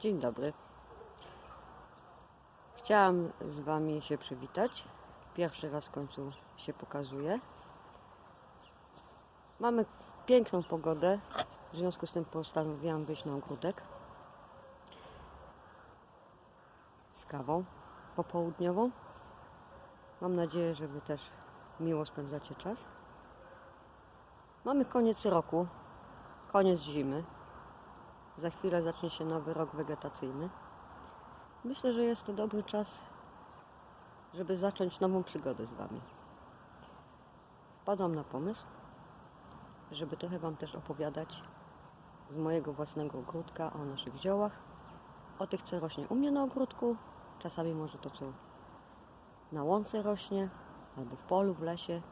Dzień dobry. Chciałam z Wami się przywitać. Pierwszy raz w końcu się pokazuję. Mamy piękną pogodę, w związku z tym postanowiłam wyjść na ogródek z kawą popołudniową. Mam nadzieję, że Wy też miło spędzacie czas. Mamy koniec roku, koniec zimy. Za chwilę zacznie się nowy rok wegetacyjny. Myślę, że jest to dobry czas, żeby zacząć nową przygodę z Wami. Wpadłam na pomysł, żeby trochę Wam też opowiadać z mojego własnego ogródka o naszych ziołach, o tych, co rośnie u mnie na ogródku, czasami może to, co na łące rośnie, albo w polu, w lesie.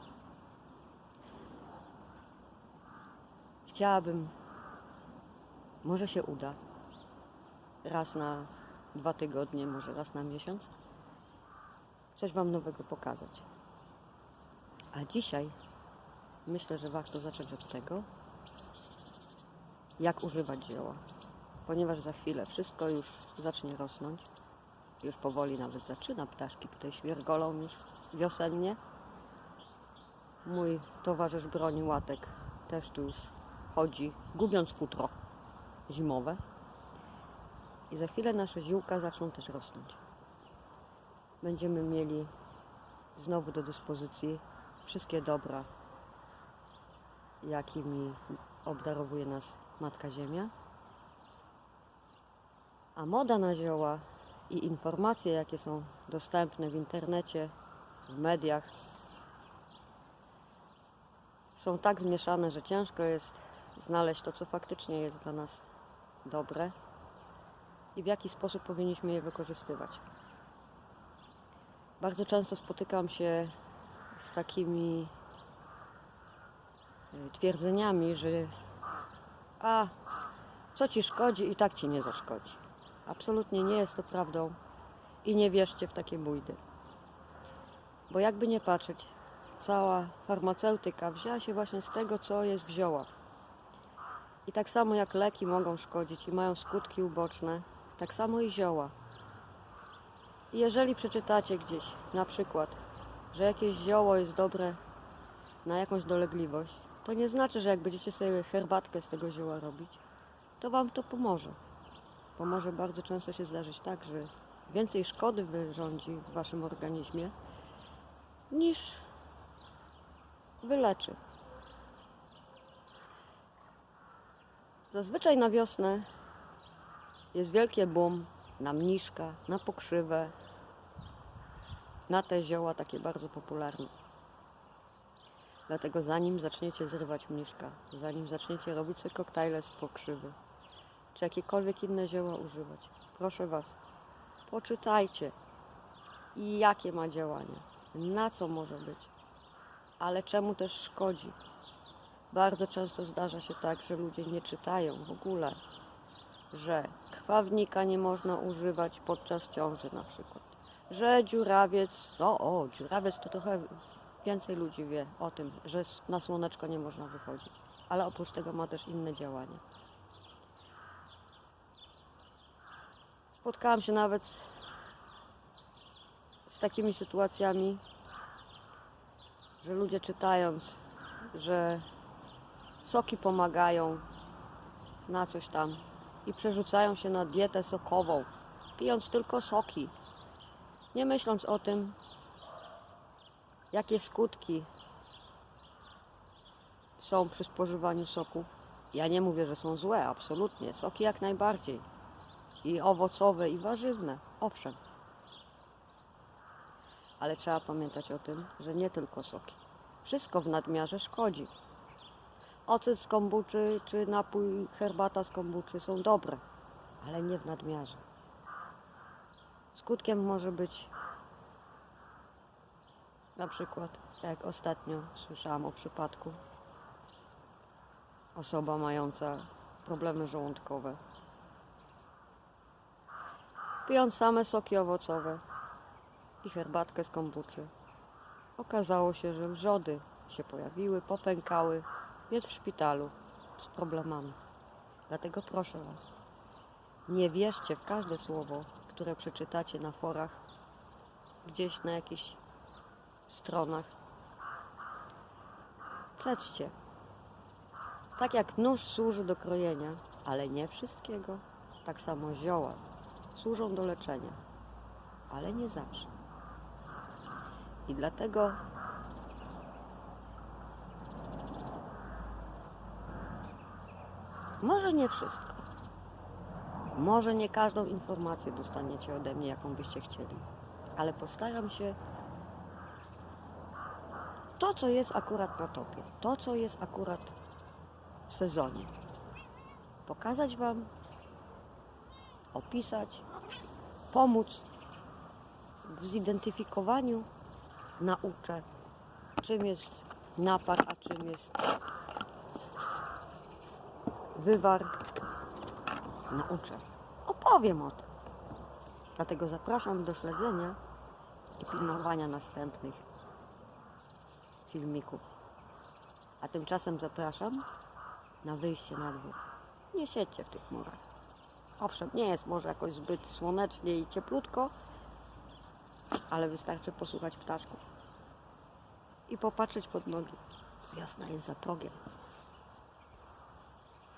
Chciałabym może się uda. Raz na dwa tygodnie, może raz na miesiąc. Coś Wam nowego pokazać. A dzisiaj myślę, że warto zacząć od tego, jak używać zioła. Ponieważ za chwilę wszystko już zacznie rosnąć. Już powoli nawet zaczyna. Ptaszki tutaj świergolą już wiosennie. Mój towarzysz broni łatek też tu już chodzi, gubiąc futro zimowe. I za chwilę nasze ziółka zaczną też rosnąć. Będziemy mieli znowu do dyspozycji wszystkie dobra, jakimi obdarowuje nas Matka Ziemia. A moda na zioła i informacje, jakie są dostępne w internecie, w mediach, są tak zmieszane, że ciężko jest znaleźć to, co faktycznie jest dla nas dobre i w jaki sposób powinniśmy je wykorzystywać. Bardzo często spotykam się z takimi y, twierdzeniami, że a co ci szkodzi i tak ci nie zaszkodzi. Absolutnie nie jest to prawdą i nie wierzcie w takie bójdy. Bo jakby nie patrzeć, cała farmaceutyka wzięła się właśnie z tego, co jest w ziołach. I tak samo jak leki mogą szkodzić i mają skutki uboczne, tak samo i zioła. I jeżeli przeczytacie gdzieś na przykład, że jakieś zioło jest dobre na jakąś dolegliwość, to nie znaczy, że jak będziecie sobie herbatkę z tego zioła robić, to Wam to pomoże. Bo może bardzo często się zdarzyć tak, że więcej szkody wyrządzi w Waszym organizmie niż wyleczy. Zazwyczaj na wiosnę jest wielkie boom na mniszka, na pokrzywę, na te zioła takie bardzo popularne. Dlatego zanim zaczniecie zrywać mniszka, zanim zaczniecie robić sobie koktajle z pokrzywy, czy jakiekolwiek inne zioła używać, proszę Was, poczytajcie jakie ma działanie, na co może być, ale czemu też szkodzi. Bardzo często zdarza się tak, że ludzie nie czytają w ogóle, że krwawnika nie można używać podczas ciąży na przykład, że dziurawiec, no o, dziurawiec to trochę więcej ludzi wie o tym, że na słoneczko nie można wychodzić, ale oprócz tego ma też inne działania. Spotkałam się nawet z takimi sytuacjami, że ludzie czytając, że soki pomagają na coś tam i przerzucają się na dietę sokową, pijąc tylko soki, nie myśląc o tym, jakie skutki są przy spożywaniu soków. Ja nie mówię, że są złe, absolutnie. Soki jak najbardziej. I owocowe, i warzywne, owszem. Ale trzeba pamiętać o tym, że nie tylko soki. Wszystko w nadmiarze szkodzi. Ocet z kombuczy czy napój, herbata z kombuczy są dobre, ale nie w nadmiarze. Skutkiem może być na przykład, jak ostatnio słyszałam o przypadku, osoba mająca problemy żołądkowe, pijąc same soki owocowe i herbatkę z kombuczy, okazało się, że wrzody się pojawiły, popękały, jest w szpitalu z problemami. Dlatego proszę Was, Nie wierzcie w każde słowo, które przeczytacie na forach, gdzieś na jakichś stronach. Cedźcie. Tak jak nóż służy do krojenia, ale nie wszystkiego, tak samo zioła służą do leczenia, ale nie zawsze. I dlatego może nie wszystko. Może nie każdą informację dostaniecie ode mnie, jaką byście chcieli, ale postaram się to, co jest akurat na topie, to, co jest akurat w sezonie, pokazać Wam, opisać, pomóc w zidentyfikowaniu nauczę, czym jest napar, a czym jest wywar. Nauczę. Opowiem o tym. Dlatego zapraszam do śledzenia i pilnowania następnych filmików. A tymczasem zapraszam na wyjście na dwór. Nie siedźcie w tych murach. Owszem, nie jest może jakoś zbyt słonecznie i cieplutko, ale wystarczy posłuchać ptaszków i popatrzeć pod nogi. Wiosna jest za progiem.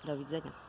Do widzenia.